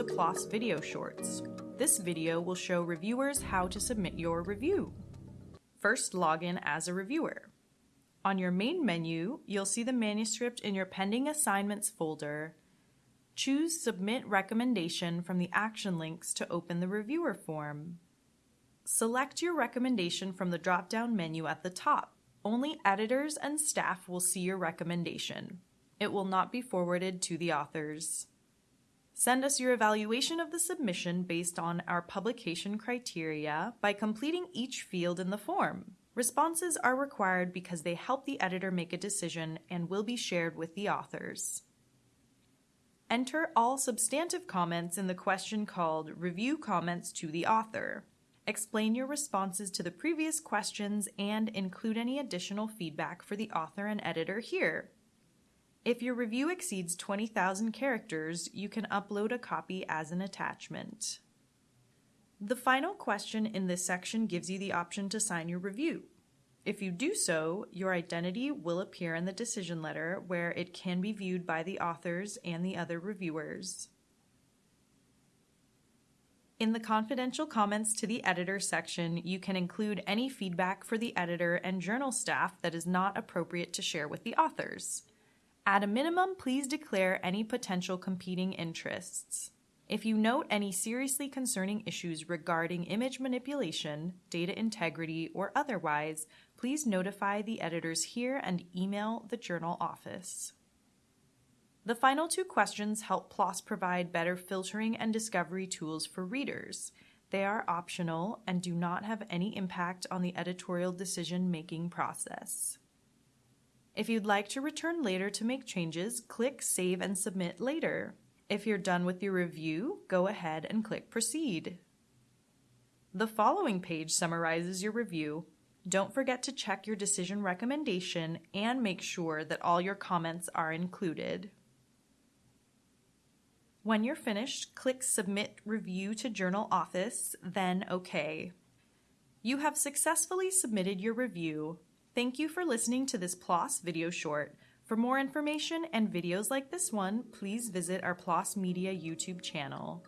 PLOS video shorts. This video will show reviewers how to submit your review. First, log in as a reviewer. On your main menu, you'll see the manuscript in your Pending Assignments folder. Choose Submit Recommendation from the action links to open the reviewer form. Select your recommendation from the drop-down menu at the top. Only editors and staff will see your recommendation. It will not be forwarded to the authors. Send us your evaluation of the submission based on our publication criteria by completing each field in the form. Responses are required because they help the editor make a decision and will be shared with the authors. Enter all substantive comments in the question called Review Comments to the Author. Explain your responses to the previous questions and include any additional feedback for the author and editor here. If your review exceeds 20,000 characters, you can upload a copy as an attachment. The final question in this section gives you the option to sign your review. If you do so, your identity will appear in the decision letter where it can be viewed by the authors and the other reviewers. In the confidential comments to the editor section, you can include any feedback for the editor and journal staff that is not appropriate to share with the authors. At a minimum, please declare any potential competing interests. If you note any seriously concerning issues regarding image manipulation, data integrity, or otherwise, please notify the editors here and email the journal office. The final two questions help PLOS provide better filtering and discovery tools for readers. They are optional and do not have any impact on the editorial decision making process. If you'd like to return later to make changes, click Save and Submit later. If you're done with your review, go ahead and click Proceed. The following page summarizes your review. Don't forget to check your decision recommendation and make sure that all your comments are included. When you're finished, click Submit Review to Journal Office, then OK. You have successfully submitted your review. Thank you for listening to this PLOS video short. For more information and videos like this one, please visit our PLOS Media YouTube channel.